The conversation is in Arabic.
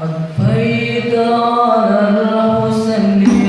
أضفيت على الحسن